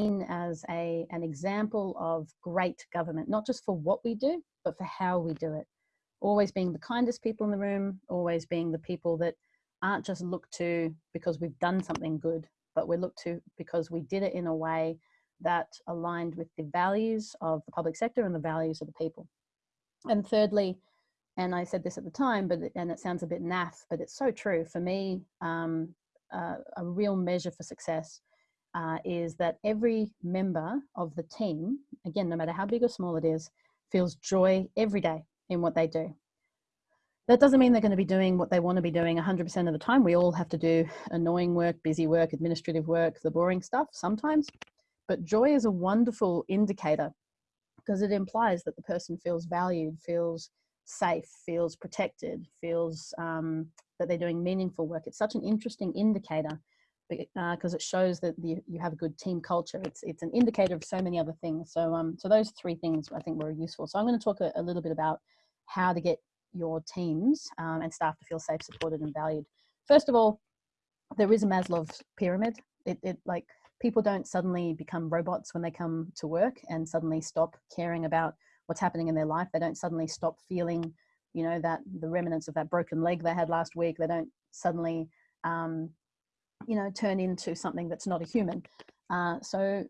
seen as a, an example of great government, not just for what we do, but for how we do it. Always being the kindest people in the room, always being the people that aren't just looked to because we've done something good, but we're looked to because we did it in a way that aligned with the values of the public sector and the values of the people. And thirdly, and I said this at the time, but and it sounds a bit naff, but it's so true. For me, um, uh, a real measure for success uh, is that every member of the team, again, no matter how big or small it is, feels joy every day in what they do. That doesn't mean they're going to be doing what they want to be doing 100% of the time. We all have to do annoying work, busy work, administrative work, the boring stuff sometimes. But joy is a wonderful indicator because it implies that the person feels valued, feels safe, feels protected, feels um, that they're doing meaningful work. It's such an interesting indicator because uh, it shows that the, you have a good team culture. It's it's an indicator of so many other things. So um so those three things I think were useful. So I'm going to talk a, a little bit about how to get your teams um, and staff to feel safe, supported, and valued. First of all, there is a Maslow's pyramid. It, it like people don't suddenly become robots when they come to work and suddenly stop caring about what's happening in their life. They don't suddenly stop feeling, you know, that the remnants of that broken leg they had last week. They don't suddenly um, you know, turn into something that's not a human. Uh, so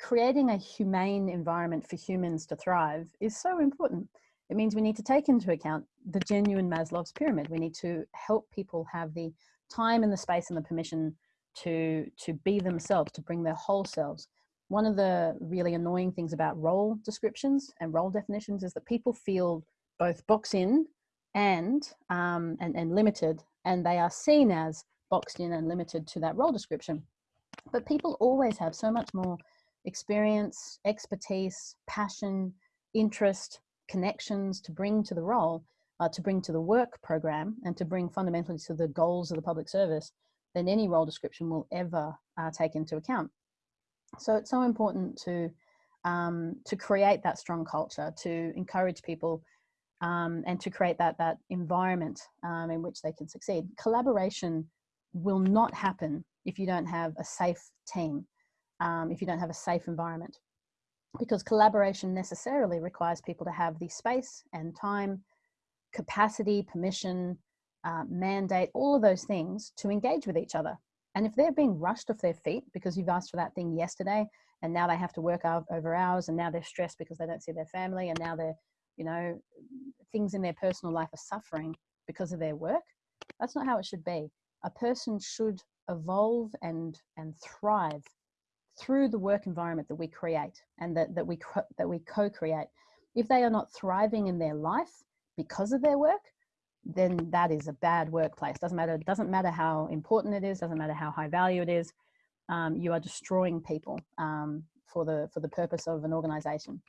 creating a humane environment for humans to thrive is so important. It means we need to take into account the genuine Maslow's pyramid. We need to help people have the time and the space and the permission to, to be themselves, to bring their whole selves. One of the really annoying things about role descriptions and role definitions is that people feel both box in and, um, and, and limited, and they are seen as boxed in and limited to that role description. But people always have so much more experience, expertise, passion, interest, connections to bring to the role, uh, to bring to the work program, and to bring fundamentally to the goals of the public service than any role description will ever uh, take into account. So it's so important to um, to create that strong culture, to encourage people um, and to create that that environment um, in which they can succeed. Collaboration will not happen if you don't have a safe team, um, if you don't have a safe environment. Because collaboration necessarily requires people to have the space and time, capacity, permission, uh, mandate, all of those things to engage with each other. And if they're being rushed off their feet because you've asked for that thing yesterday and now they have to work over hours and now they're stressed because they don't see their family and now they're, you know, things in their personal life are suffering because of their work, that's not how it should be a person should evolve and and thrive through the work environment that we create and that, that we that we co-create. If they are not thriving in their life because of their work then that is a bad workplace. Doesn't matter doesn't matter how important it is doesn't matter how high value it is um, you are destroying people um, for the for the purpose of an organization.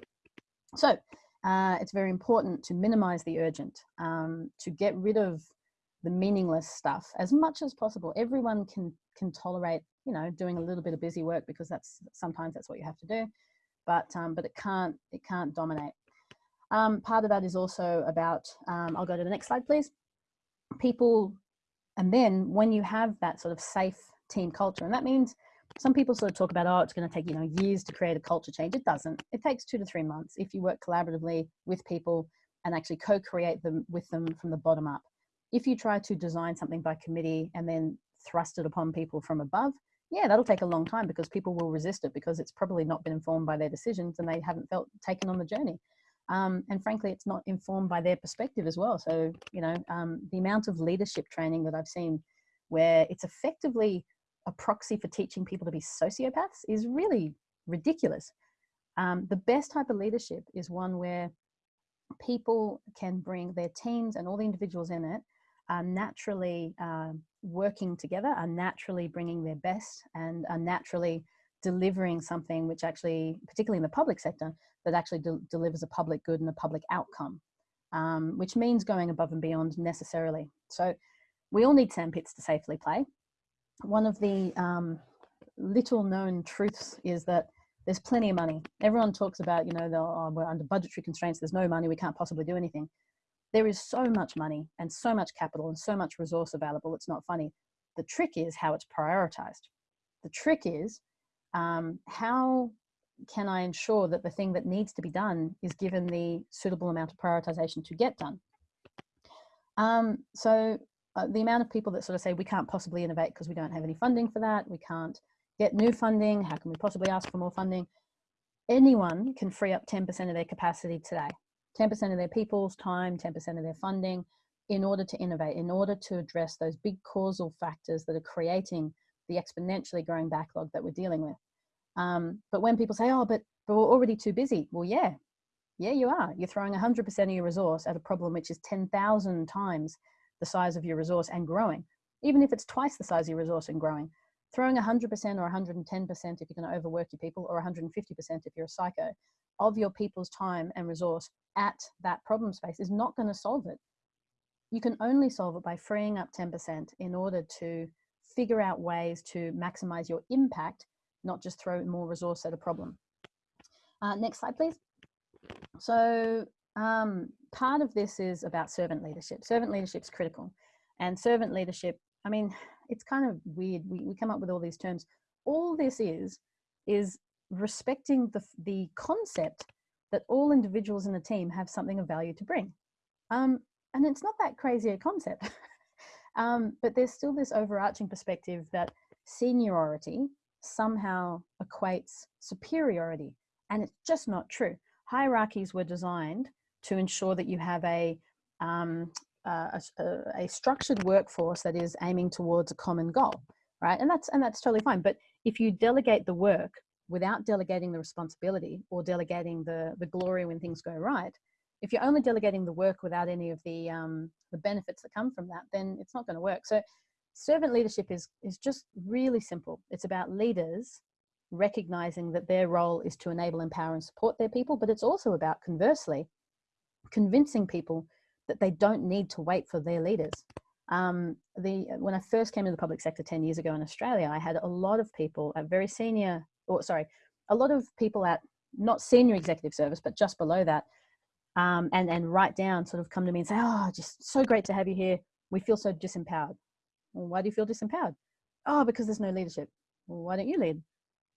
So uh, it's very important to minimize the urgent um, to get rid of the meaningless stuff as much as possible. Everyone can can tolerate, you know, doing a little bit of busy work because that's sometimes that's what you have to do, but um, but it can't it can't dominate. Um, part of that is also about. Um, I'll go to the next slide, please. People, and then when you have that sort of safe team culture, and that means some people sort of talk about, oh, it's going to take you know years to create a culture change. It doesn't. It takes two to three months if you work collaboratively with people and actually co-create them with them from the bottom up if you try to design something by committee and then thrust it upon people from above, yeah, that'll take a long time because people will resist it because it's probably not been informed by their decisions and they haven't felt taken on the journey. Um, and frankly, it's not informed by their perspective as well. So, you know, um, the amount of leadership training that I've seen where it's effectively a proxy for teaching people to be sociopaths is really ridiculous. Um, the best type of leadership is one where people can bring their teams and all the individuals in it are naturally uh, working together, are naturally bringing their best and are naturally delivering something which actually, particularly in the public sector, that actually de delivers a public good and a public outcome, um, which means going above and beyond necessarily. So we all need sandpits to safely play. One of the um, little known truths is that there's plenty of money. Everyone talks about, you know, oh, we're under budgetary constraints, there's no money, we can't possibly do anything there is so much money and so much capital and so much resource available. It's not funny. The trick is how it's prioritized. The trick is um, how can I ensure that the thing that needs to be done is given the suitable amount of prioritization to get done? Um, so uh, the amount of people that sort of say we can't possibly innovate because we don't have any funding for that, we can't get new funding, how can we possibly ask for more funding? Anyone can free up 10% of their capacity today, 10% of their people's time, 10% of their funding in order to innovate, in order to address those big causal factors that are creating the exponentially growing backlog that we're dealing with. Um, but when people say, oh, but, but we're already too busy. Well, yeah, yeah, you are. You're throwing 100% of your resource at a problem which is 10,000 times the size of your resource and growing. Even if it's twice the size of your resource and growing, throwing 100% or 110% if you're going to overwork your people or 150% if you're a psycho of your people's time and resource at that problem space is not going to solve it. You can only solve it by freeing up 10% in order to figure out ways to maximize your impact not just throw more resource at a problem. Uh, next slide, please. So um, part of this is about servant leadership. Servant leadership is critical. And servant leadership, I mean, it's kind of weird. We, we come up with all these terms. All this is, is respecting the, the concept that all individuals in a team have something of value to bring. Um, and it's not that crazy a concept. um, but there's still this overarching perspective that seniority somehow equates superiority. And it's just not true. Hierarchies were designed to ensure that you have a, um, a, a, structured workforce that is aiming towards a common goal, right? And that's, and that's totally fine. But if you delegate the work without delegating the responsibility or delegating the, the glory when things go right, if you're only delegating the work without any of the, um, the benefits that come from that, then it's not going to work. So servant leadership is, is just really simple. It's about leaders recognizing that their role is to enable, empower and support their people, but it's also about conversely, convincing people that they don't need to wait for their leaders. Um, the, when I first came to the public sector 10 years ago in Australia, I had a lot of people at very senior, or sorry, a lot of people at not senior executive service, but just below that, um, and, and right down sort of come to me and say, oh, just so great to have you here. We feel so disempowered. Well, why do you feel disempowered? Oh, because there's no leadership. Well, why don't you lead?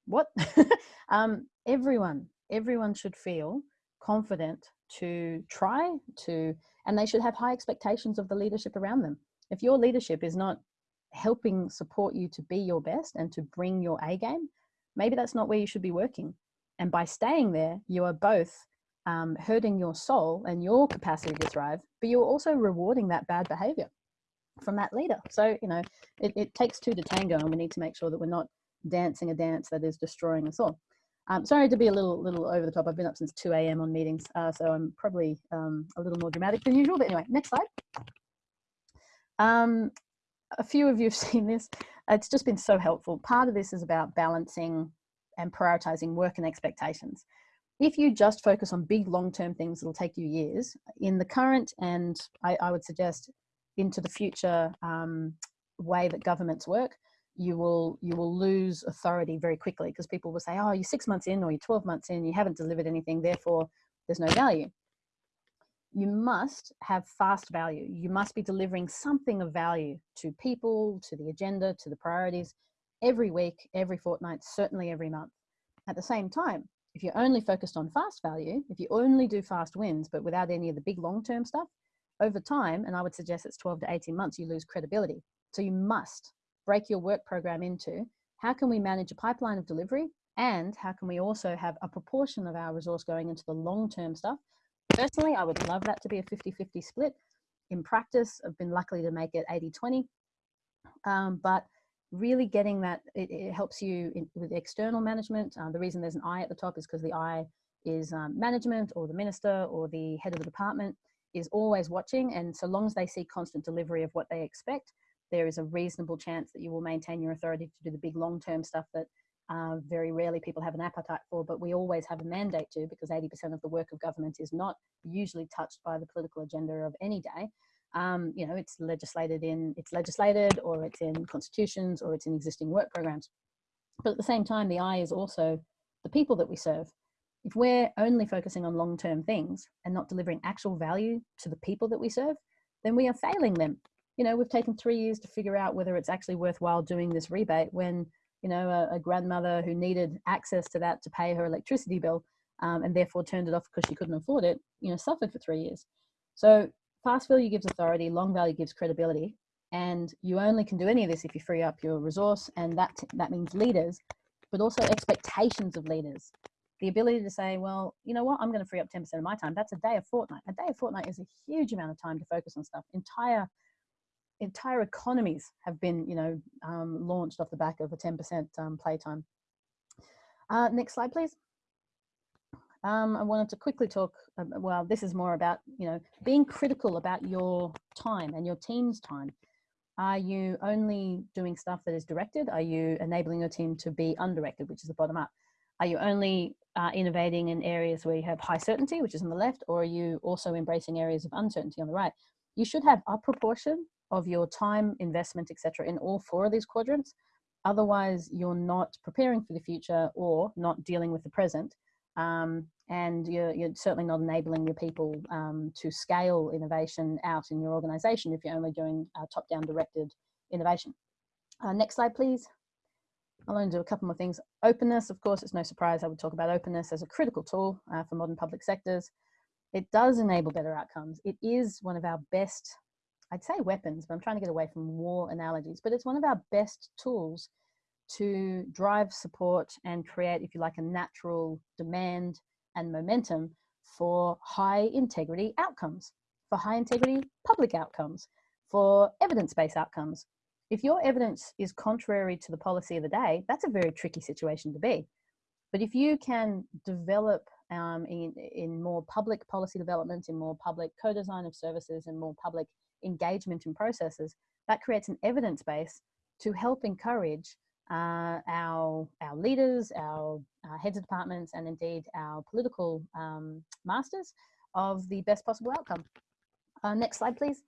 What? um, everyone, everyone should feel confident to try to, and they should have high expectations of the leadership around them. If your leadership is not helping support you to be your best and to bring your A game, maybe that's not where you should be working. And by staying there, you are both um, hurting your soul and your capacity to thrive, but you're also rewarding that bad behavior from that leader. So, you know, it, it takes two to tango and we need to make sure that we're not dancing a dance that is destroying us all. Um, sorry to be a little little over the top. I've been up since 2 a.m. on meetings, uh, so I'm probably um, a little more dramatic than usual. But anyway, next slide. Um, a few of you have seen this. It's just been so helpful. Part of this is about balancing and prioritizing work and expectations. If you just focus on big long-term things, it'll take you years. In the current, and I, I would suggest into the future um, way that governments work, you will you will lose authority very quickly because people will say, oh, you're six months in or you're 12 months in, you haven't delivered anything, therefore there's no value. You must have fast value. You must be delivering something of value to people, to the agenda, to the priorities every week, every fortnight, certainly every month. At the same time, if you're only focused on fast value, if you only do fast wins, but without any of the big long-term stuff, over time, and I would suggest it's 12 to 18 months, you lose credibility. So you must break your work program into how can we manage a pipeline of delivery and how can we also have a proportion of our resource going into the long-term stuff. Personally, I would love that to be a 50-50 split. In practice, I've been lucky to make it 80-20, um, but really getting that, it, it helps you in, with external management. Um, the reason there's an I at the top is because the I is um, management or the minister or the head of the department is always watching and so long as they see constant delivery of what they expect there is a reasonable chance that you will maintain your authority to do the big long-term stuff that uh, very rarely people have an appetite for but we always have a mandate to because 80% of the work of government is not usually touched by the political agenda of any day. Um, you know it's legislated in it's legislated or it's in constitutions or it's in existing work programs. But at the same time the eye is also the people that we serve. If we're only focusing on long-term things and not delivering actual value to the people that we serve, then we are failing them. You know, we've taken three years to figure out whether it's actually worthwhile doing this rebate when you know, a, a grandmother who needed access to that to pay her electricity bill um, and therefore turned it off because she couldn't afford it, you know, suffered for three years. So fast value gives authority, long value gives credibility, and you only can do any of this if you free up your resource, and that that means leaders, but also expectations of leaders. The ability to say, well, you know what, I'm going to free up 10% of my time. That's a day a fortnight. A day a fortnight is a huge amount of time to focus on stuff. Entire entire economies have been, you know, um, launched off the back of a 10% um, playtime. Uh, next slide, please. Um, I wanted to quickly talk, uh, well, this is more about, you know, being critical about your time and your team's time. Are you only doing stuff that is directed? Are you enabling your team to be undirected, which is the bottom up? Are you only uh, innovating in areas where you have high certainty, which is on the left, or are you also embracing areas of uncertainty on the right? You should have a proportion of your time, investment, etc., in all four of these quadrants. Otherwise, you're not preparing for the future or not dealing with the present. Um, and you're, you're, certainly not enabling your people um, to scale innovation out in your organization if you're only doing uh, top-down directed innovation. Uh, next slide, please. I'll only do a couple more things. Openness, of course, it's no surprise I would talk about openness as a critical tool uh, for modern public sectors. It does enable better outcomes. It is one of our best I'd say weapons, but I'm trying to get away from war analogies, but it's one of our best tools to drive support and create, if you like, a natural demand and momentum for high integrity outcomes, for high integrity public outcomes, for evidence-based outcomes. If your evidence is contrary to the policy of the day, that's a very tricky situation to be. But if you can develop um, in, in more public policy development, in more public co-design of services and more public engagement in processes, that creates an evidence base to help encourage uh, our, our leaders, our, our, heads of departments, and indeed our political um, masters of the best possible outcome. Uh, next slide, please.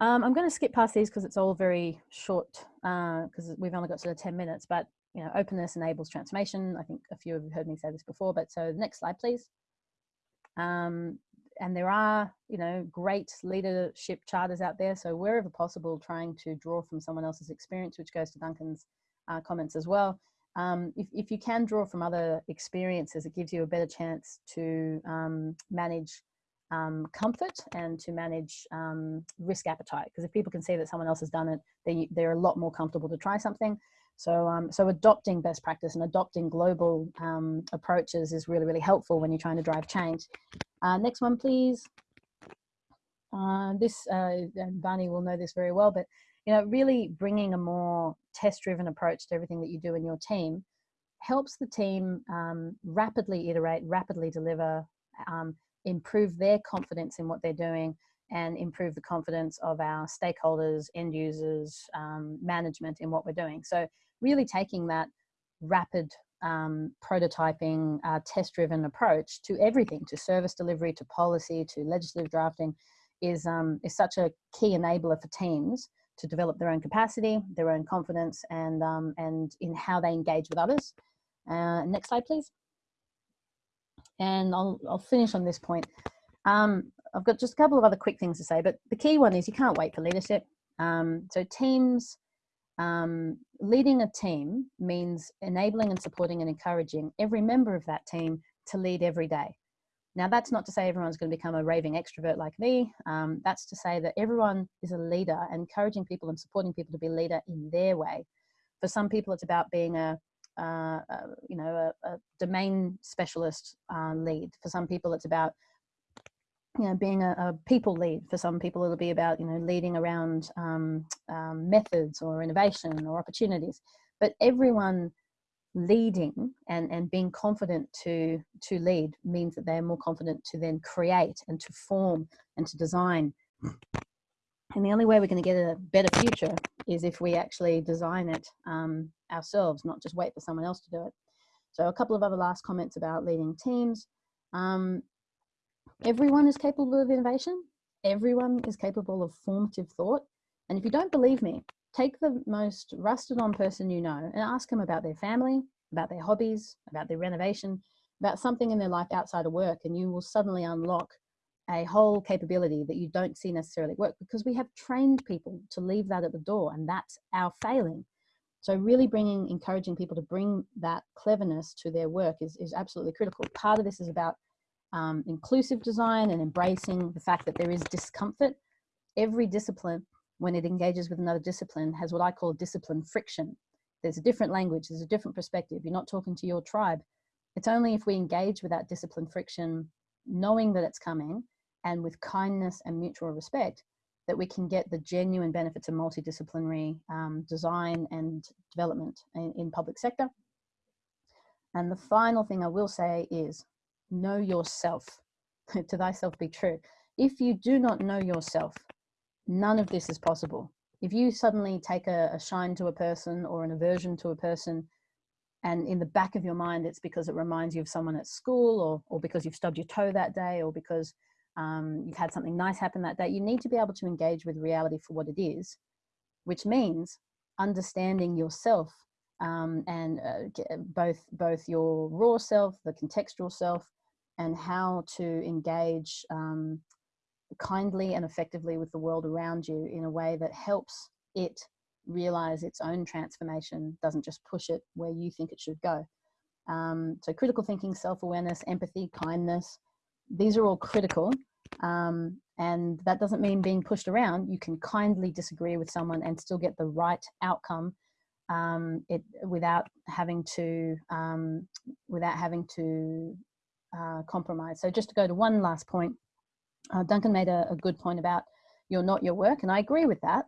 Um, I'm going to skip past these because it's all very short because uh, we've only got sort of 10 minutes, but you know, openness enables transformation. I think a few of you heard me say this before, but so next slide, please. Um, and there are, you know, great leadership charters out there. So wherever possible, trying to draw from someone else's experience, which goes to Duncan's uh, comments as well. Um, if, if you can draw from other experiences, it gives you a better chance to um, manage um, comfort and to manage um, risk appetite. Because if people can see that someone else has done it, they, they're a lot more comfortable to try something. So, um, so adopting best practice and adopting global um, approaches is really, really helpful when you're trying to drive change. Uh, next one, please. Uh, this, uh, Barney will know this very well, but you know, really bringing a more test-driven approach to everything that you do in your team helps the team um, rapidly iterate, rapidly deliver, um, improve their confidence in what they're doing, and improve the confidence of our stakeholders, end users, um, management in what we're doing. So really taking that rapid um, prototyping, uh, test-driven approach to everything, to service delivery, to policy, to legislative drafting, is, um, is such a key enabler for teams to develop their own capacity, their own confidence, and, um, and in how they engage with others. Uh, next slide, please. And I'll, I'll finish on this point. Um, I've got just a couple of other quick things to say, but the key one is you can't wait for leadership. Um, so teams um, leading a team means enabling and supporting and encouraging every member of that team to lead every day. Now, that's not to say everyone's going to become a raving extrovert like me. Um, that's to say that everyone is a leader, encouraging people and supporting people to be a leader in their way. For some people, it's about being a, uh, a you know, a, a domain specialist uh, lead. For some people, it's about you know, being a, a, people lead. For some people, it'll be about, you know, leading around um, um, methods or innovation or opportunities. But everyone leading and, and being confident to, to lead means that they're more confident to then create and to form and to design. And the only way we're going to get a better future is if we actually design it um, ourselves, not just wait for someone else to do it. So a couple of other last comments about leading teams. Um, Everyone is capable of innovation. Everyone is capable of formative thought. And if you don't believe me, take the most rusted on person you know and ask them about their family, about their hobbies, about their renovation, about something in their life outside of work, and you will suddenly unlock a whole capability that you don't see necessarily work because we have trained people to leave that at the door and that's our failing. So really bringing, encouraging people to bring that cleverness to their work is, is absolutely critical. Part of this is about um, inclusive design and embracing the fact that there is discomfort. Every discipline, when it engages with another discipline, has what I call discipline friction. There's a different language, there's a different perspective. You're not talking to your tribe. It's only if we engage with that discipline friction, knowing that it's coming, and with kindness and mutual respect, that we can get the genuine benefits of multidisciplinary um, design and development in, in public sector. And the final thing I will say is know yourself. to thyself be true. If you do not know yourself, none of this is possible. If you suddenly take a, a shine to a person or an aversion to a person, and in the back of your mind, it's because it reminds you of someone at school or, or because you've stubbed your toe that day or because um, you've had something nice happen that day, you need to be able to engage with reality for what it is, which means understanding yourself um, and uh, both both your raw self, the contextual self, and how to engage um, kindly and effectively with the world around you in a way that helps it realize its own transformation, doesn't just push it where you think it should go. Um, so critical thinking, self-awareness, empathy, kindness, these are all critical. Um, and that doesn't mean being pushed around. You can kindly disagree with someone and still get the right outcome um, it, without having to um, without having to uh, compromise. So just to go to one last point, uh, Duncan made a, a, good point about you're not your work, and I agree with that.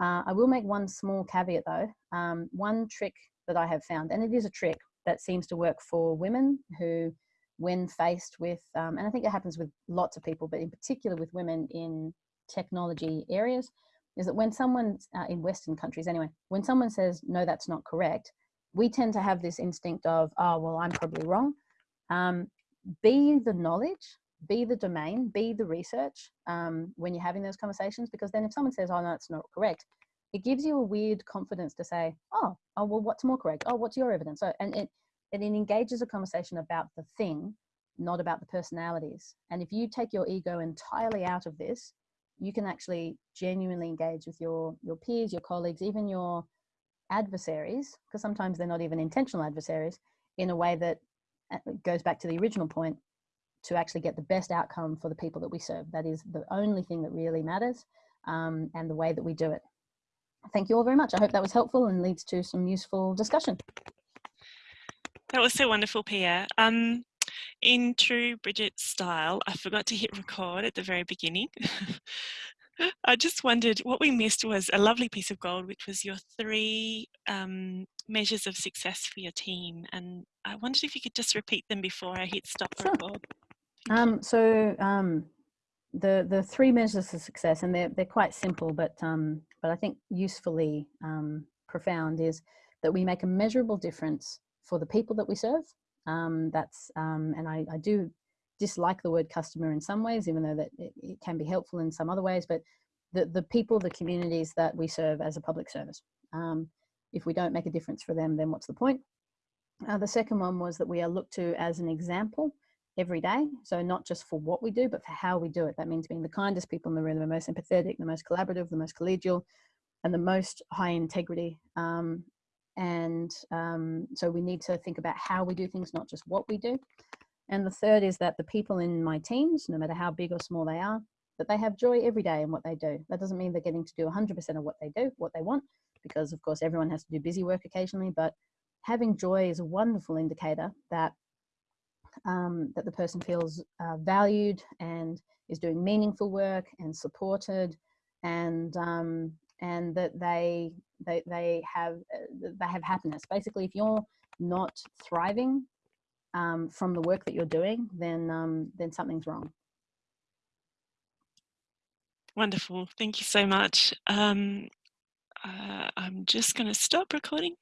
Uh, I will make one small caveat though. Um, one trick that I have found, and it is a trick that seems to work for women who when faced with, um, and I think it happens with lots of people, but in particular with women in technology areas, is that when someone, uh, in Western countries anyway, when someone says, no, that's not correct, we tend to have this instinct of, oh, well, I'm probably wrong. Um, be the knowledge, be the domain, be the research um, when you're having those conversations, because then if someone says, oh, no, it's not correct, it gives you a weird confidence to say, oh, oh, well, what's more correct? Oh, what's your evidence? So, and it, and it engages a conversation about the thing, not about the personalities. And if you take your ego entirely out of this, you can actually genuinely engage with your, your peers, your colleagues, even your adversaries, because sometimes they're not even intentional adversaries, in a way that uh, goes back to the original point to actually get the best outcome for the people that we serve. That is the only thing that really matters um, and the way that we do it. Thank you all very much. I hope that was helpful and leads to some useful discussion. That was so wonderful, Pia. Um, in true Bridget style, I forgot to hit record at the very beginning. I just wondered what we missed was a lovely piece of gold, which was your three um, measures of success for your team. And I wondered if you could just repeat them before I hit stop sure. record. Um, so um, the the three measures of success, and they're they're quite simple, but um, but I think usefully um, profound is that we make a measurable difference for the people that we serve. Um, that's um, and I, I, do dislike the word customer in some ways, even though that it, it, can be helpful in some other ways. But the the people, the communities that we serve as a public service. Um, if we don't make a difference for them, then what's the point? Uh, the second one was that we are looked to as an example every day. So not just for what we do, but for how we do it. That means being the kindest people in the room, the most empathetic, the most collaborative, the most collegial, and the most high integrity um, and um, so we need to think about how we do things, not just what we do. And the third is that the people in my teams, no matter how big or small they are, that they have joy every day in what they do. That doesn't mean they're getting to do 100% of what they do, what they want, because of course everyone has to do busy work occasionally, but having joy is a wonderful indicator that um, that the person feels uh, valued and is doing meaningful work and supported and um, and that they they, they have uh, they have happiness basically if you're not thriving um, from the work that you're doing then um, then something's wrong. Wonderful. Thank you so much. Um, uh, I'm just going to stop recording